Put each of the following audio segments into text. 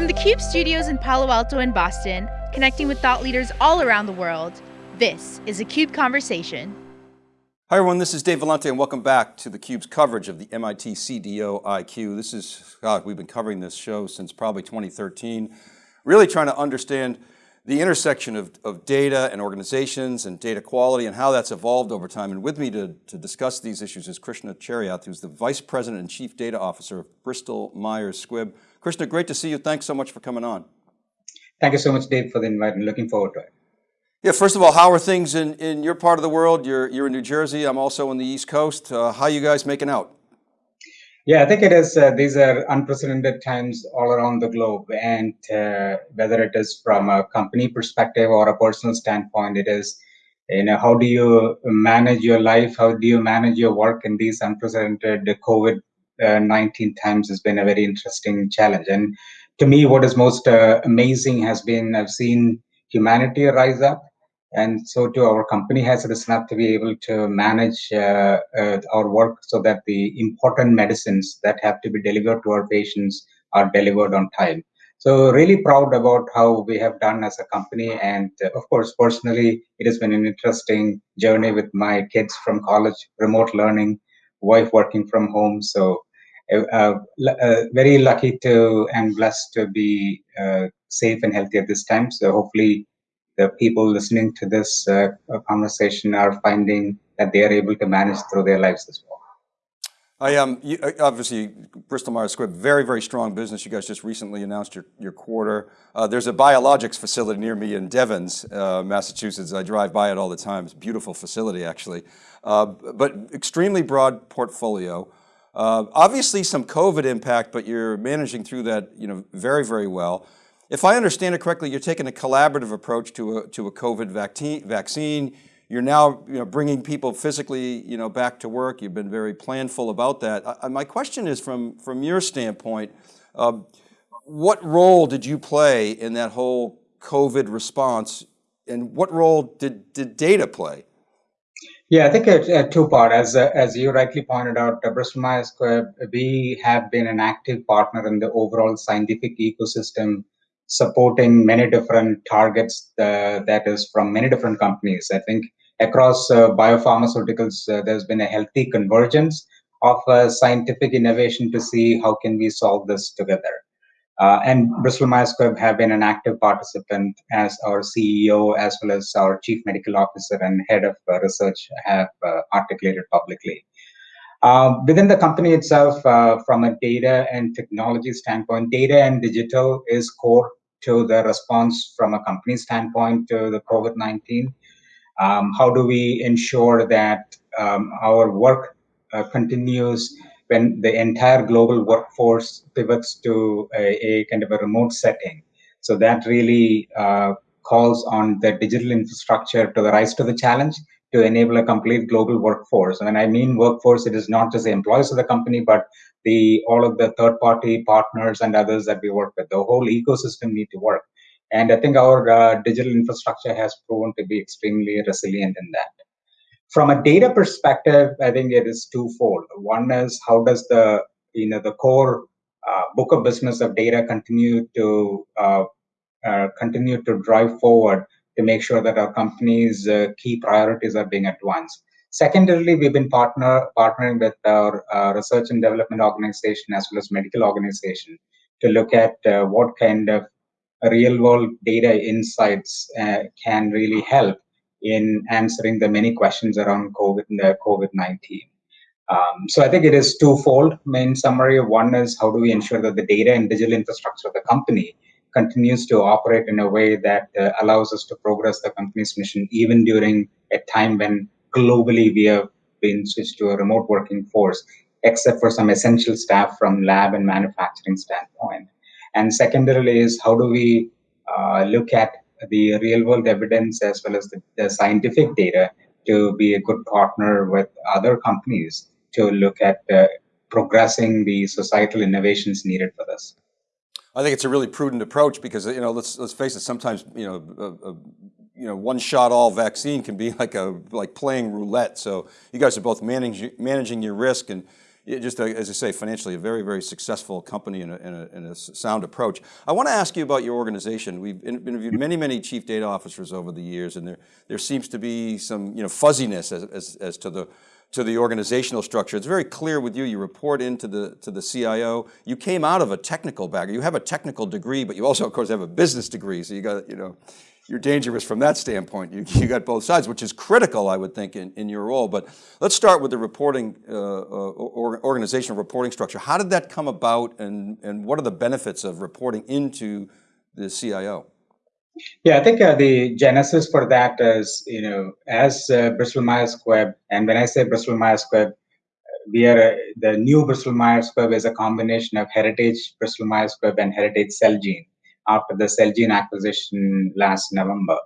From the CUBE studios in Palo Alto and Boston, connecting with thought leaders all around the world, this is a CUBE Conversation. Hi everyone, this is Dave Vellante and welcome back to theCUBE's coverage of the MIT CDO IQ. This is, God, we've been covering this show since probably 2013, really trying to understand the intersection of, of data and organizations and data quality and how that's evolved over time. And with me to, to discuss these issues is Krishna Cheriath, who's the Vice President and Chief Data Officer of Bristol Myers Squibb. Krishna, great to see you. Thanks so much for coming on. Thank you so much, Dave, for the invite and looking forward to it. Yeah, first of all, how are things in, in your part of the world? You're, you're in New Jersey, I'm also on the East Coast. Uh, how are you guys making out? Yeah, I think it is. Uh, these are unprecedented times all around the globe, and uh, whether it is from a company perspective or a personal standpoint, it is, you know, how do you manage your life? How do you manage your work in these unprecedented COVID 19 times has been a very interesting challenge. And to me, what is most uh, amazing has been I've seen humanity rise up. And so too our company has risen up to be able to manage uh, uh, our work so that the important medicines that have to be delivered to our patients are delivered on time. So really proud about how we have done as a company. And uh, of course personally it has been an interesting journey with my kids from college remote learning wife working from home. So uh, uh, uh very lucky to and blessed to be uh, safe and healthy at this time so hopefully the people listening to this uh, conversation are finding that they are able to manage through their lives as well. I um, obviously Bristol Myers Squibb, very, very strong business. You guys just recently announced your, your quarter. There's a biologics facility near me in Devens, Massachusetts. I drive by it all the time. It's a beautiful facility actually, but extremely broad portfolio. Uh, obviously some COVID impact, but you're managing through that you know, very, very well. If I understand it correctly, you're taking a collaborative approach to a, to a COVID vaccine. You're now you know, bringing people physically you know, back to work. You've been very planful about that. I, my question is from, from your standpoint, um, what role did you play in that whole COVID response and what role did, did data play? Yeah, I think a, a two part. As uh, as you rightly pointed out, uh, Bristol Myers Squibb, we have been an active partner in the overall scientific ecosystem supporting many different targets uh, that is from many different companies. I think across uh, biopharmaceuticals, uh, there's been a healthy convergence of uh, scientific innovation to see how can we solve this together. Uh, and Bristol Myers Squibb have been an active participant as our CEO, as well as our chief medical officer and head of uh, research have articulated publicly. Uh, within the company itself, uh, from a data and technology standpoint, data and digital is core to the response from a company standpoint to the COVID-19? Um, how do we ensure that um, our work uh, continues when the entire global workforce pivots to a, a, kind of a remote setting? So that really uh, calls on the digital infrastructure to rise to the challenge to enable a complete global workforce. And when I mean workforce, it is not just the employees of the company, but the all of the third party partners and others that we work with. The whole ecosystem need to work. And I think our uh, digital infrastructure has proven to be extremely resilient in that. From a data perspective, I think it is twofold. One is how does the you know the core uh, book of business of data continue to uh, uh continue to drive forward to make sure that our company's uh, key priorities are being advanced. Secondarily, we've been partner partnering with our uh, research and development organization as well as medical organization to look at uh, what kind of real world data insights can really help in answering the many questions around COVID uh, COVID-19. Um, so I think it is twofold. Main summary one is how do we ensure that the data and digital infrastructure of the company continues to operate in a way that uh, allows us to progress the company's mission even during a time when globally we have been switched to a remote working force except for some essential staff from lab and manufacturing standpoint and secondarily is how do we uh, look at the real world evidence as well as the, the scientific data to be a good partner with other companies to look at uh, progressing the societal innovations needed for this. I think it's a really prudent approach because you know let's let's face it. Sometimes you know a, a, you know one shot all vaccine can be like a like playing roulette. So you guys are both managing managing your risk and just uh, as I say, financially, a very, very successful company and a, and, a, and a, sound approach. I want to ask you about your organization. We've interviewed many, many chief data officers over the years, and there, there seems to be some you know, fuzziness as, as, as to the to the organizational structure. It's very clear with you, you report into the, to the CIO. You came out of a technical background. You have a technical degree, but you also, of course, have a business degree. So you got, you know, you're dangerous from that standpoint. You, you got both sides, which is critical, I would think, in, in your role. But let's start with the reporting, uh, uh or, organizational reporting structure. How did that come about and, and what are the benefits of reporting into the CIO? Yeah, I think uh, the genesis for that is, you know, as uh, Bristol Myers Squibb, and when I say Bristol Myers Squibb, we are uh, the new Bristol Myers Squibb is a combination of Heritage Bristol Myers Squibb and Heritage Celgene after the Celgene acquisition last November.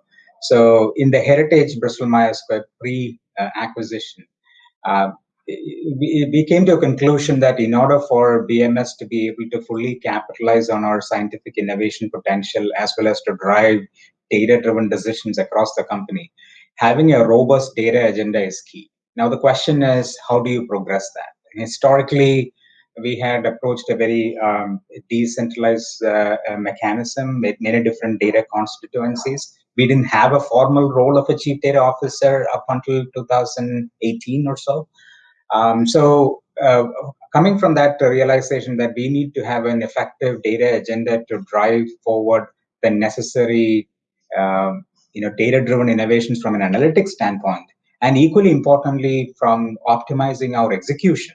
So in the Heritage Bristol Myers Squibb pre-acquisition, uh, we, we came to a conclusion that in order for BMS to be able to fully capitalize on our scientific innovation potential as well as to drive data-driven decisions across the company, having a robust data agenda is key. Now the question is, how do you progress that? historically, we had approached a very um, decentralized uh, uh, mechanism with many different data constituencies. We didn't have a formal role of a chief data officer up until 2018 or so. Um, so uh, coming from that realization that we need to have an effective data agenda to drive forward the necessary um, you know, data-driven innovations from an analytics standpoint, and equally importantly, from optimizing our execution.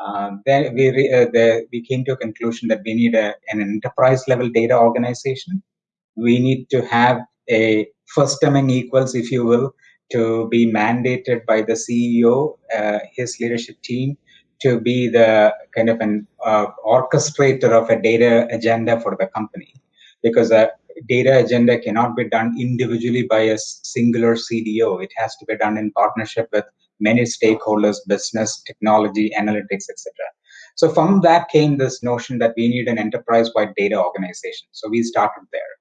Uh, then we, uh, the, we came to a conclusion that we need a, an enterprise level data organization. We need to have a first among equals, if you will, to be mandated by the CEO, uh, his leadership team, to be the kind of an uh, orchestrator of a data agenda for the company. Because a data agenda cannot be done individually by a singular CDO. It has to be done in partnership with many stakeholders, business, technology, analytics, etc. So from that came this notion that we need an enterprise-wide data organization. So we started there.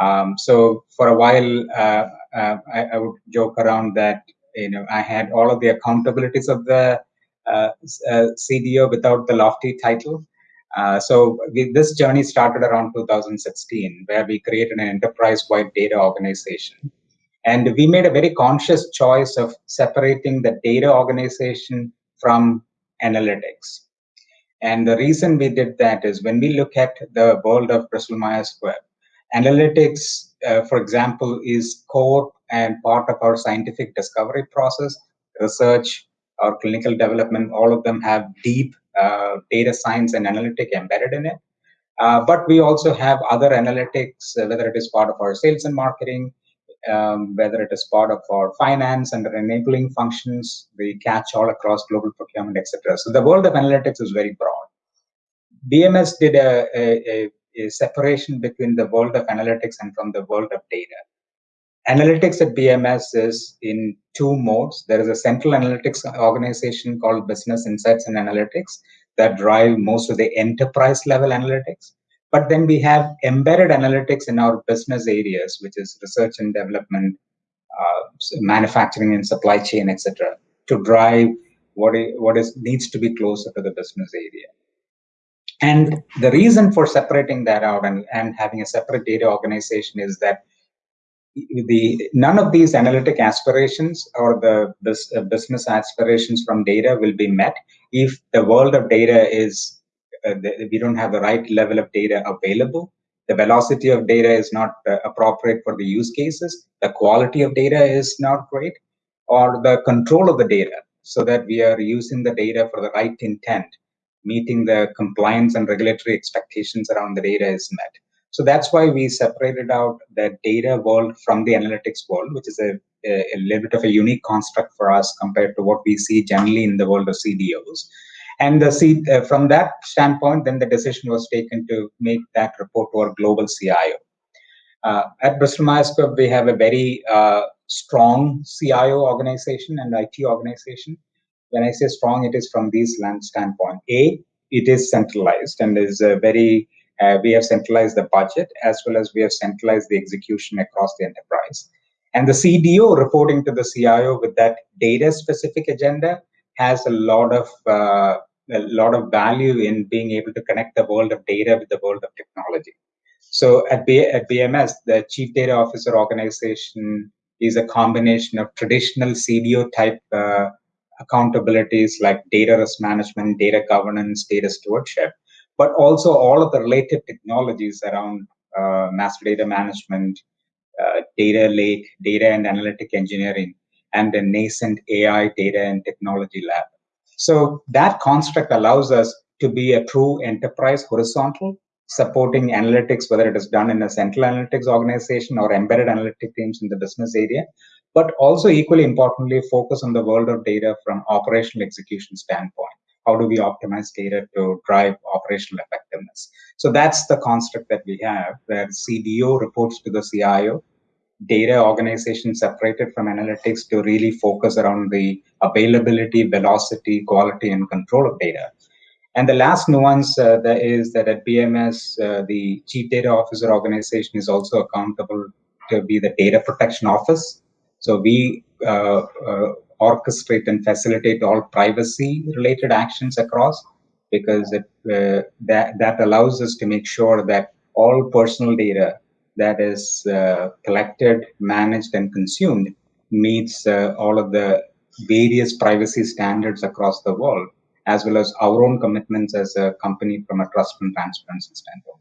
Um, so for a while, uh, uh, I, I, would joke around that you know I had all of the accountabilities of the uh, uh CDO without the lofty title. Uh, so we, this journey started around 2016, where we created an enterprise-wide data organization, and we made a very conscious choice of separating the data organization from analytics. And the reason we did that is when we look at the world of Bristol Myers Squibb, Analytics, uh, for example, is core and part of our scientific discovery process. Research or clinical development, all of them have deep uh, data science and analytic embedded in it. Uh, but we also have other analytics, uh, whether it is part of our sales and marketing, um, whether it is part of our finance and enabling functions, we catch all across global procurement, etc. So the world of analytics is very broad. BMS did a, a, a separation between the world of analytics and from the world of data. Analytics at BMS is in two modes. There is a central analytics organization called Business Insights and Analytics that drive most of the enterprise level analytics. But then we have embedded analytics in our business areas, which is research and development, uh, manufacturing and supply chain, etc., to drive what is, what is needs to be closer to the business area. And the reason for separating that out and, and having a separate data organization is that the none of these analytic aspirations or the uh, business aspirations from data will be met if the world of data is the, we don't have the right level of data available the velocity of data is not uh, appropriate for the use cases the quality of data is not great or the control of the data so that we are using the data for the right intent meeting the compliance and regulatory expectations around the data is met. So that's why we separated out the data world from the analytics world, which is a, a, a little bit of a unique construct for us compared to what we see generally in the world of CDOs. And the C, uh, from that standpoint, then the decision was taken to make that report to our global CIO. Uh, at Bristol Myers Squibb, we have a very uh, strong CIO organization and IT organization when I say strong, it is from these land standpoint. A, it is centralized and is a very uh, we have centralized the budget as well as we have centralized the execution across the enterprise. And the CDO reporting to the CIO with that data specific agenda has a lot of uh, a lot of value in being able to connect the world of data with the world of technology. So at, B- at BMS, the Chief Data Officer organization is a combination of traditional CDO type uh, accountabilities like data risk management, data governance, data stewardship, but also all of the related technologies around uh, master data management, uh, data lake, data and analytic engineering, and the nascent AI data and technology lab. So that construct allows us to be a true enterprise horizontal supporting analytics, whether it is done in a central analytics organization or embedded analytic teams in the business area, but also equally importantly, focus on the world of data from operational execution standpoint. How do we optimize data to drive operational effectiveness? So that's the construct that we have, where CDO reports to the CIO, data organization separated from analytics to really focus around the availability, velocity, quality, and control of data. And the last nuance uh, that is that at BMS, uh, the Chief Data Officer organization is also accountable to be the Data Protection Office. So we uh, uh orchestrate and facilitate all privacy-related actions across, because it, uh, that that allows us to make sure that all personal data that is uh, collected, managed, and consumed meets all of the various privacy standards across the world as well as our own commitments as a company from a trust and transparency standpoint.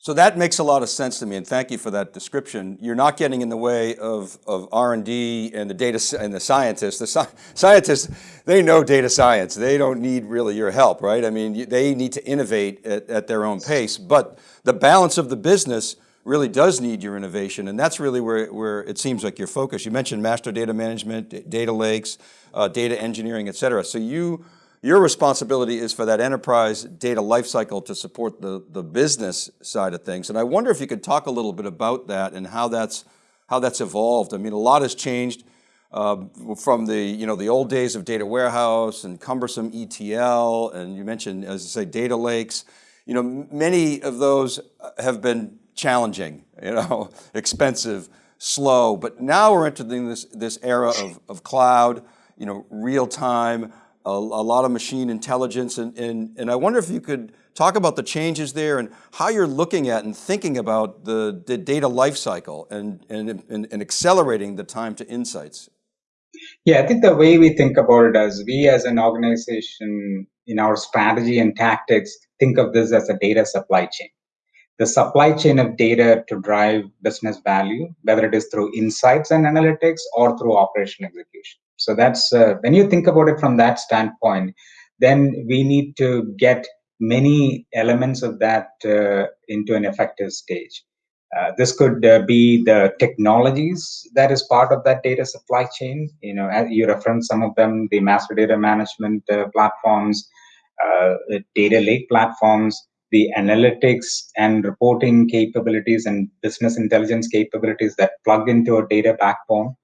So that makes a lot of sense to me, and thank you for that description. You're not getting in the way of, of R&D and the data and the scientists. The sci scientists, they know data science. They don't need really your help, right? I mean, they need to innovate at, at their own pace, but the balance of the business really does need your innovation, and that's really where, where it seems like your focus. You mentioned master data management, data lakes, uh, data engineering, et cetera. So you, your responsibility is for that enterprise data lifecycle to support the, the business side of things. And I wonder if you could talk a little bit about that and how that's, how that's evolved. I mean, a lot has changed uh, from the, you know, the old days of data warehouse and cumbersome ETL, and you mentioned, as I say, data lakes. You know, many of those have been challenging, you know, expensive, slow, but now we're entering this, this era of, of cloud, you know, real time, a, a lot of machine intelligence. And, and, and I wonder if you could talk about the changes there and how you're looking at and thinking about the, the data lifecycle and, and, and, and accelerating the time to insights. Yeah, I think the way we think about it as we as an organization in our strategy and tactics think of this as a data supply chain the supply chain of data to drive business value, whether it is through insights and analytics or through operational execution. So that's uh, when you think about it from that standpoint, then we need to get many elements of that uh, into an effective stage. Uh, this could uh, be the technologies that is part of that data supply chain. You know, you referenced some of them, the master data management uh, platforms, uh, data lake platforms, the analytics and reporting capabilities and business intelligence capabilities that plug into a data backbone,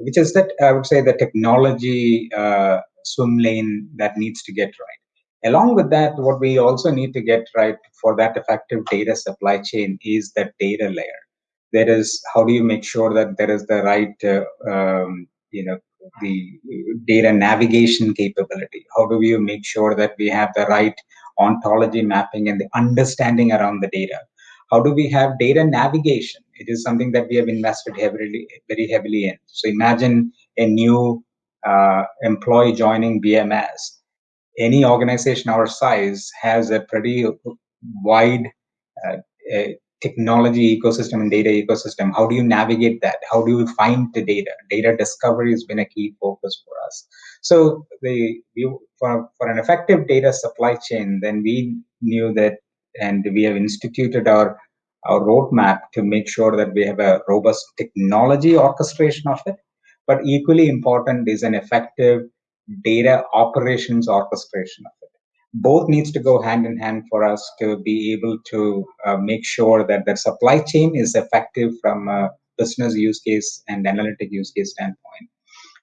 which is that I would say the technology uh, swim lane that needs to get right. Along with that, what we also need to get right for that effective data supply chain is that data layer. There is how do you make sure that there is the right, uh, um, you know, the data navigation capability? How do you make sure that we have the right ontology mapping and the understanding around the data. How do we have data navigation? It is something that we have invested heavily, very heavily in. So imagine a new uh, employee joining BMS. Any organization our size has a pretty wide uh, technology ecosystem and data ecosystem. How do you navigate that? How do you find the data? Data discovery has been a key focus for us. So the we, for, for an effective data supply chain, then we knew that, and we have instituted our our roadmap to make sure that we have a robust technology orchestration of it. But equally important is an effective data operations orchestration of it both needs to go hand in hand for us to be able to uh, make sure that the supply chain is effective from a business use case and analytic use case standpoint.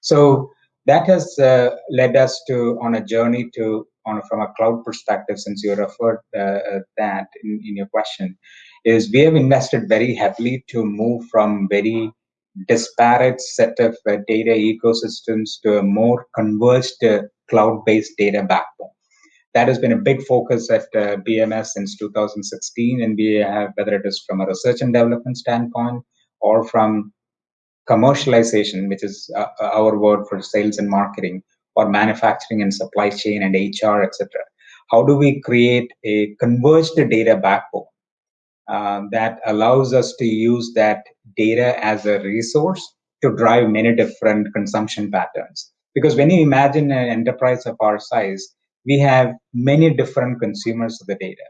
So that has uh, led us to on a journey to on from a cloud perspective, since you referred uh, that in, in your question, is we have invested very heavily to move from very disparate set of uh, data ecosystems to a more converged uh, cloud-based data backbone. That has been a big focus at uh, BMS since 2016, and we have, whether it is from a research and development standpoint or from commercialization, which is uh, our word for sales and marketing, or manufacturing and supply chain and HR, etc. How do we create a converged data backbone uh, that allows us to use that data as a resource to drive many different consumption patterns? Because when you imagine an enterprise of our size, we have many different consumers of the data.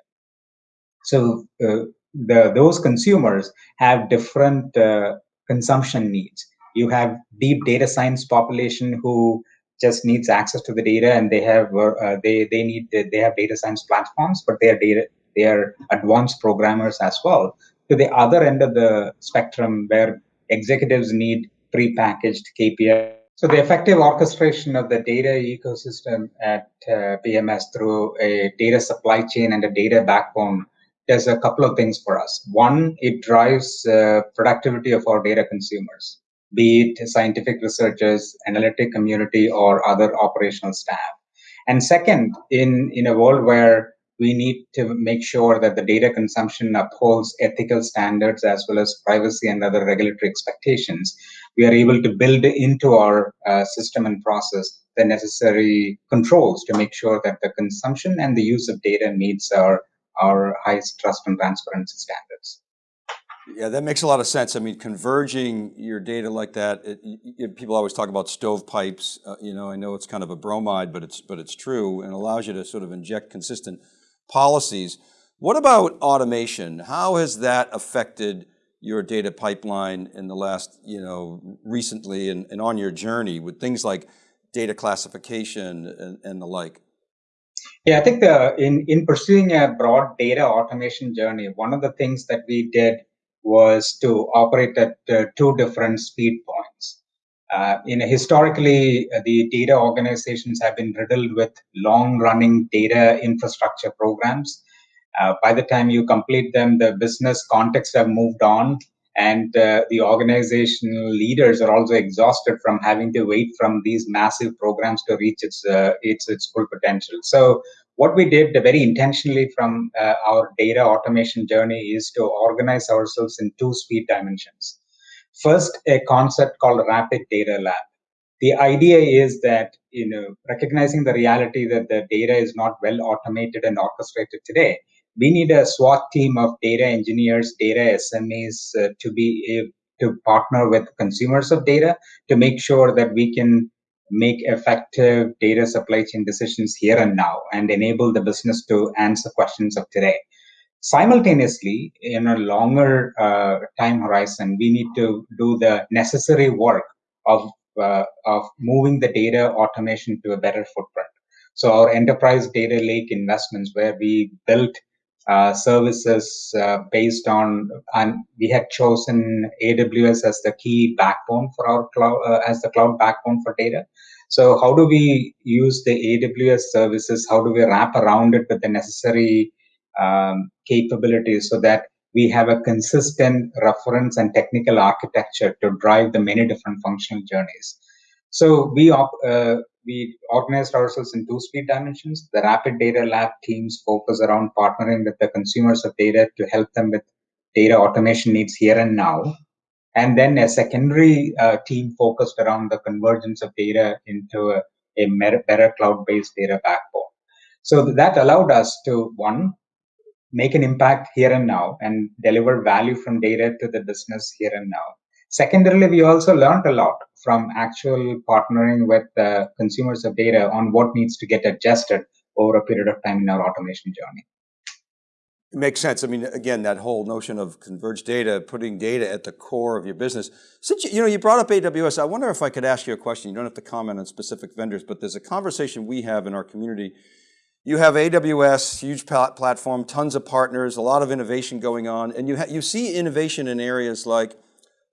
So uh, the, those consumers have different uh, consumption needs. You have deep data science population who just needs access to the data and they have uh, they they need they have data science platforms but they are data they are advanced programmers as well to the other end of the spectrum where executives need pre-packaged kpi so the effective orchestration of the data ecosystem at uh, bms through a data supply chain and a data backbone does a couple of things for us one it drives uh, productivity of our data consumers be it scientific researchers, analytic community, or other operational staff. And second, in, in a world where we need to make sure that the data consumption upholds ethical standards as well as privacy and other regulatory expectations, we are able to build into our uh, system and process the necessary controls to make sure that the consumption and the use of data meets our, our highest trust and transparency standards. Yeah, that makes a lot of sense. I mean, converging your data like that, it, it, people always talk about stovepipes. Uh, you know, I know it's kind of a bromide, but it's, but it's true and allows you to sort of inject consistent policies. What about automation? How has that affected your data pipeline in the last, you know, recently and, and on your journey with things like data classification and, and the like? Yeah, I think the, in, in pursuing a broad data automation journey, one of the things that we did was to operate at uh, two different speed points. Uh, in historically, uh, the data organizations have been riddled with long-running data infrastructure programs. Uh, by the time you complete them, the business context have moved on, and uh, the organizational leaders are also exhausted from having to wait from these massive programs to reach its uh, its its full potential. So what we did very intentionally from uh, our data automation journey is to organize ourselves in two speed dimensions. First, a concept called Rapid Data Lab. The idea is that, you know, recognizing the reality that the data is not well automated and orchestrated today, we need a SWAT team of data engineers, data SMEs uh, to be able to partner with consumers of data to make sure that we can make effective data supply chain decisions here and now and enable the business to answer questions of today. Simultaneously, in a longer uh, time horizon, we need to do the necessary work of, uh, of moving the data automation to a better footprint. So our enterprise data lake investments where we built uh, services uh, based on, and we had chosen AWS as the key backbone for our cloud, uh, as the cloud backbone for data. So how do we use the AWS services? How do we wrap around it with the necessary um, capabilities so that we have a consistent reference and technical architecture to drive the many different functional journeys. So we uh, we organized ourselves in two speed dimensions. The Rapid Data Lab teams focus around partnering with the consumers of data to help them with data automation needs here and now. And then a secondary uh, team focused around the convergence of data into a, a better cloud-based data backbone. So that allowed us to, one, make an impact here and now and deliver value from data to the business here and now. Secondarily, we also learned a lot from actual partnering with the consumers of data on what needs to get adjusted over a period of time in our automation journey. It makes sense. I mean, again, that whole notion of converged data, putting data at the core of your business. Since you, you know, you brought up AWS, I wonder if I could ask you a question. You don't have to comment on specific vendors, but there's a conversation we have in our community. You have AWS, huge platform, tons of partners, a lot of innovation going on, and you, you see innovation in areas like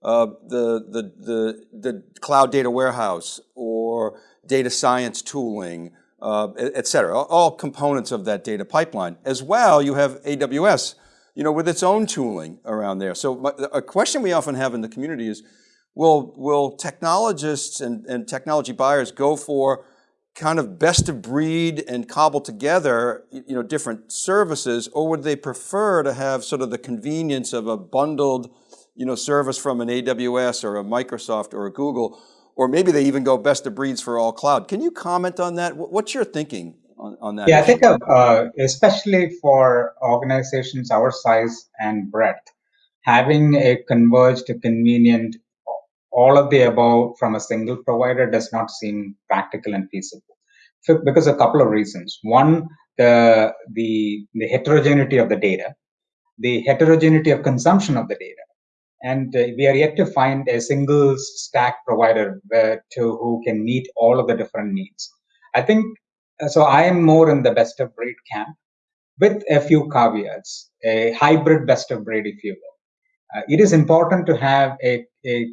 uh, the, the, the, the cloud data warehouse or data science tooling, uh, et cetera, all components of that data pipeline. As well, you have AWS, you know, with its own tooling around there. So a question we often have in the community is, will, will technologists and, and technology buyers go for kind of best of breed and cobble together, you know, different services, or would they prefer to have sort of the convenience of a bundled, you know, service from an AWS or a Microsoft or a Google, or maybe they even go best of breeds for all cloud. Can you comment on that? What's your thinking on, on that? Yeah, issue? I think uh, especially for organizations our size and breadth, having a converged, convenient, all of the above from a single provider does not seem practical and feasible. Because a couple of reasons. One, the, the, the heterogeneity of the data, the heterogeneity of consumption of the data, and uh, we are yet to find a single stack provider where, to who can meet all of the different needs. I think uh, so. I am more in the best of breed camp, with a few caveats, a hybrid best of breed, if you will. Uh, it is important to have a, a,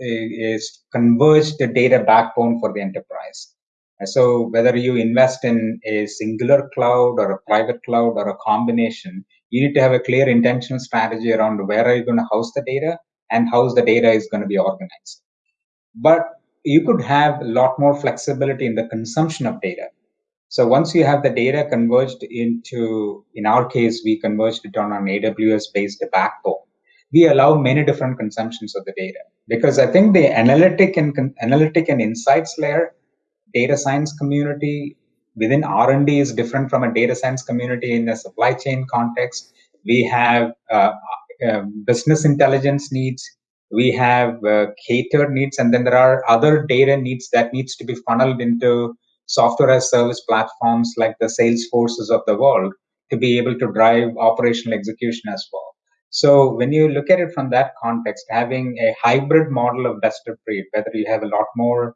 a, a converged data backbone for the enterprise. Uh, so whether you invest in a singular cloud or a private cloud or a combination, you need to have a clear intentional strategy around where are you going to house the data and how the data is going to be organized. But you could have a lot more flexibility in the consumption of data. So once you have the data converged into, in our case, we converged it on an AWS based backbone. We allow many different consumptions of the data because I think the analytic and analytic and insights layer, data science community within R&D is different from a data science community in a supply chain context. We have uh, uh, business intelligence needs, we have uh, catered needs, and then there are other data needs that needs to be funneled into software as service platforms like the Salesforces of the world to be able to drive operational execution as well. So when you look at it from that context, having a hybrid model of best of breed, whether you have a lot more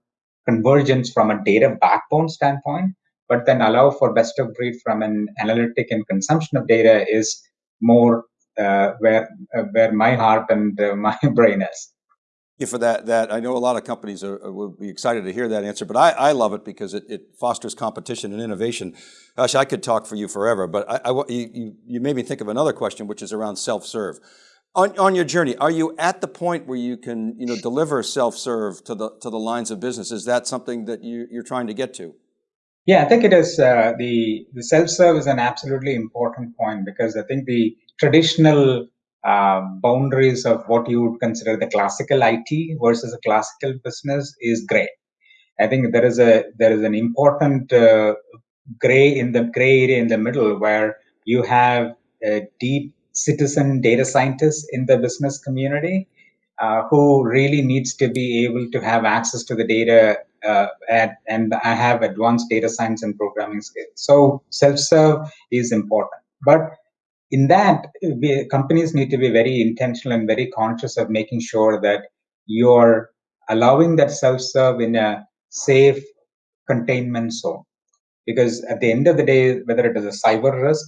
convergence from a data backbone standpoint, but then allow for best of breed from an analytic and consumption of data is more uh, where uh, where my heart and uh, my brain is. For that, that I know a lot of companies are, will be excited to hear that answer, but I, I love it because it, it fosters competition and innovation. Gosh, I could talk for you forever, but I, I, you, you made me think of another question, which is around self-serve. On, on your journey, are you at the point where you can you know, deliver self-serve to the, to the lines of business? Is that something that you, you're trying to get to? Yeah, I think it is uh, the the self serve is an absolutely important point because I think the traditional boundaries of what you would consider the classical IT versus a classical business is gray. I think there is a there is an important uh, gray in the gray area in the middle where you have a deep citizen data scientists in the business community uh, who really needs to be able to have access to the data uh, at, and I have advanced data science and programming skills. So self-serve is important. But in that, we, companies need to be very intentional and very conscious of making sure that you're allowing that self-serve in a safe containment zone. Because at the end of the day, whether it is a cyber risk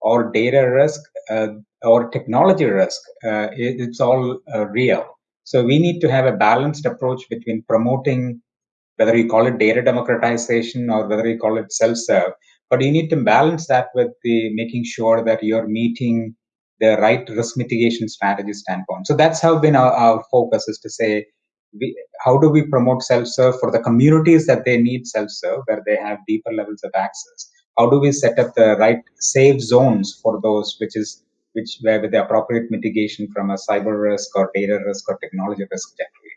or data risk uh, or technology risk, uh, it, it's all uh, real. So we need to have a balanced approach between promoting whether you call it data democratization or whether you call it self-serve. But you need to balance that with the making sure that you're meeting the right risk mitigation strategy standpoint. So that's how been our, our focus is to say, we, how do we promote self-serve for the communities that they need self-serve, where they have deeper levels of access? How do we set up the right safe zones for those, which is which where with the appropriate mitigation from a cyber risk or data risk or technology risk generally?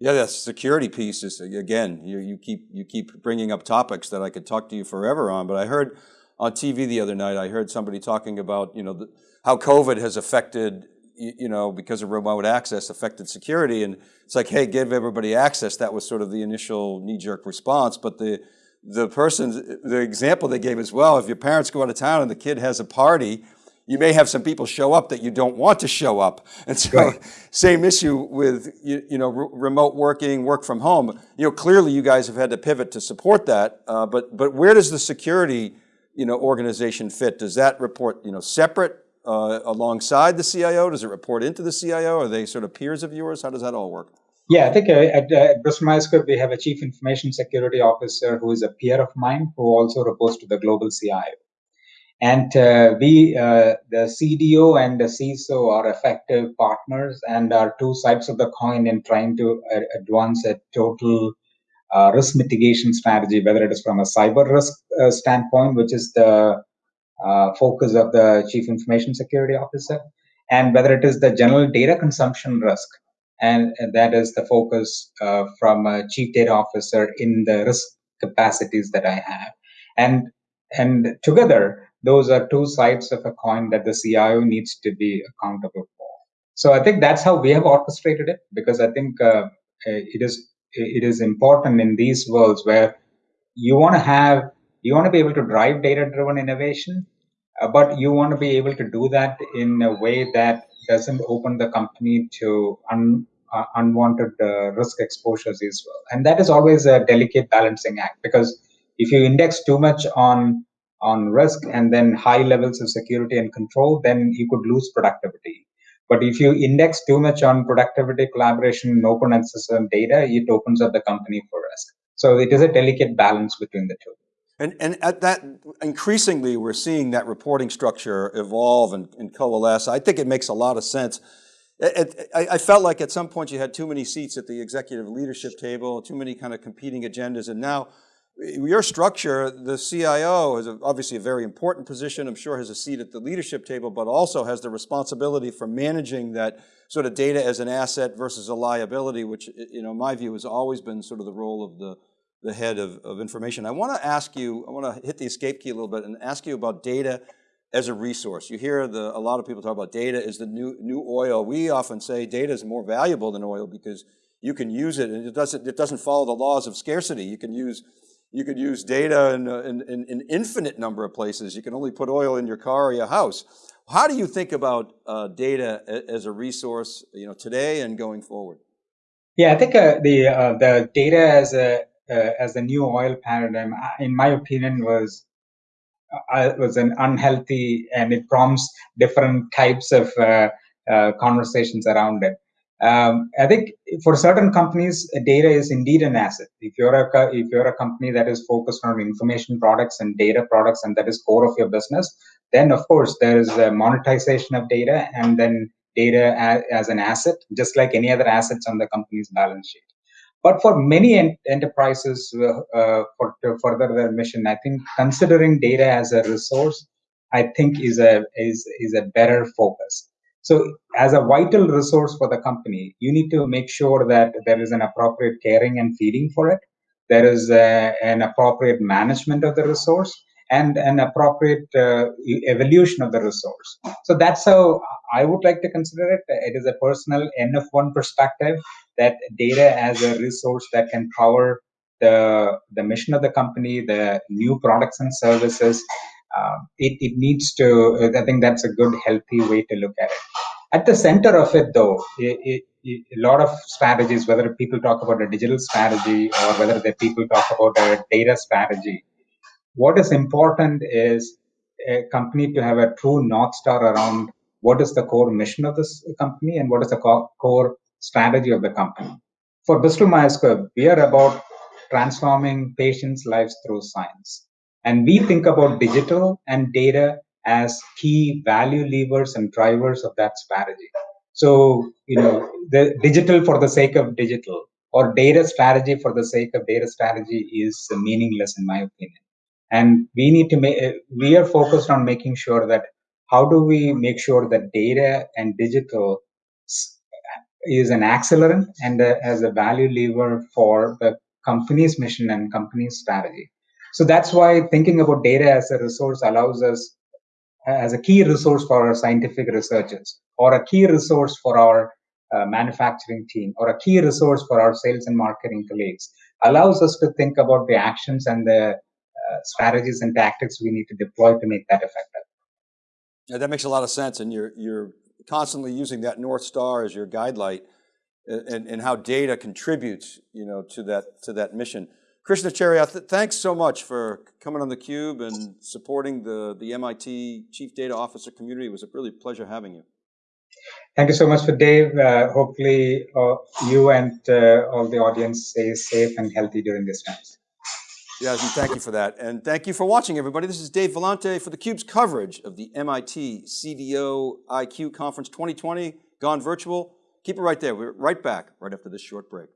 Yeah, that security piece is again. You you keep you keep bringing up topics that I could talk to you forever on. But I heard on TV the other night. I heard somebody talking about you know the, how COVID has affected you, know because of remote access affected security, and it's like, hey, give everybody access. That was sort of the initial knee jerk response. But the the person, the example they gave as well, if your parents go out of town and the kid has a party you may have some people show up that you don't want to show up. And so right. same issue with, you, you know, remote working, work from home. You know, clearly you guys have had to pivot to support that, uh, but, but where does the security, you know, organization fit? Does that report, you know, separate uh, alongside the CIO? Does it report into the CIO? Are they sort of peers of yours? How does that all work? Yeah, I think uh, at, uh, at Bristol Myers Squibb, we have a chief information security officer who is a peer of mine who also reports to the global CIO. And uh, we, uh, the CDO and the CISO are effective partners and are two sides of the coin in trying to uh, advance a total risk mitigation strategy, whether it is from a cyber risk standpoint, which is the focus of the chief information security officer, and whether it is the general data consumption risk, and, and that is the focus uh, from a chief data officer in the risk capacities that I have, and and together those are two sides of a coin that the CIO needs to be accountable for. So I think that's how we have orchestrated it because I think uh, it is it is important in these worlds where you want to have you want to be able to drive data driven innovation uh, but you want to be able to do that in a way that doesn't open the company to un, uh, unwanted uh, risk exposures as well and that is always a delicate balancing act because if you index too much on on risk and then high levels of security and control then you could lose productivity but if you index too much on productivity, collaboration, and open access data, it opens up the company for risk. So it is a delicate balance between the two. And, and at that, increasingly we're seeing that reporting structure evolve and, and coalesce. I think it makes a lot of sense. It, it, I felt like at some point you had too many seats at the executive leadership table, too many kind of competing agendas, and now your structure, the CIO is obviously a very important position, I'm sure has a seat at the leadership table, but also has the responsibility for managing that sort of data as an asset versus a liability, which you know, in my view has always been sort of the role of the, the head of, of information. I want to ask you, I want to hit the escape key a little bit and ask you about data as a resource. You hear the, a lot of people talk about data is the new, new oil. We often say data is more valuable than oil because you can use it and it doesn't, it doesn't follow the laws of scarcity. You can use you could use data in, an infinite number of places. You can only put oil in your car or your house. How do you think about uh, data as a resource, you know, today and going forward? Yeah, I think uh, the uh, the data as a uh, as a new oil paradigm, uh, in my opinion, was uh, was an unhealthy, and it prompts different types of conversations around it. Um, I think for certain companies, data is indeed an asset. If you're a if you're a company that is focused on information products and data products, and that is core of your business, then of course there is a monetization of data, and then data as, as an asset, just like any other assets on the company's balance sheet. But for many en- enterprises, uh, uh, for to further their mission, I think considering data as a resource, I think is a is is a better focus so as a vital resource for the company, you need to make sure that there is an appropriate caring and feeding for it. There is a, an appropriate management of the resource and an appropriate uh, evolution of the resource. So that's how I would like to consider it. It is a personal N of one perspective that data as a resource that can power the, the mission of the company, the new products and services, um, it, it needs to, I think that's a good, healthy way to look at it. At the center of it, though, it, a lot of strategies, whether people talk about a digital strategy or whether the people talk about a data strategy, what is important is a company to have a true North Star around what is the core mission of this company and what is the core strategy of the company. For Bristol Myers Squibb, we are about transforming patients' lives through science. And we think about digital and data as key value levers and drivers of that strategy. So, you know, the digital for the sake of digital or data strategy for the sake of data strategy is meaningless in my opinion. And we need to make, eh, we are focused on making sure that how do we make sure that data and digital is an accelerant and a, as a value lever for the company's mission and company's strategy. So that's why thinking about data as a resource allows us as a key resource for our scientific researchers or a key resource for our uh, manufacturing team or a key resource for our sales and marketing colleagues allows us to think about the actions and the uh, strategies and tactics we need to deploy to make that effective. Yeah, that makes a lot of sense. And you're, you're constantly using that North Star as your guide light and, and how data contributes, you know, to that, to that mission. Krishna Cheriath, thanks so much for coming on theCUBE and supporting the, the MIT Chief Data Officer community. It was a really pleasure having you. Thank you so much for Dave. Uh, hopefully uh, you and uh, all the audience stay safe and healthy during this time. Yeah, thank you for that. And thank you for watching everybody. This is Dave Vellante for theCUBE's coverage of the MIT CDO IQ Conference 2020, gone virtual. Keep it right there. We're right back right after this short break.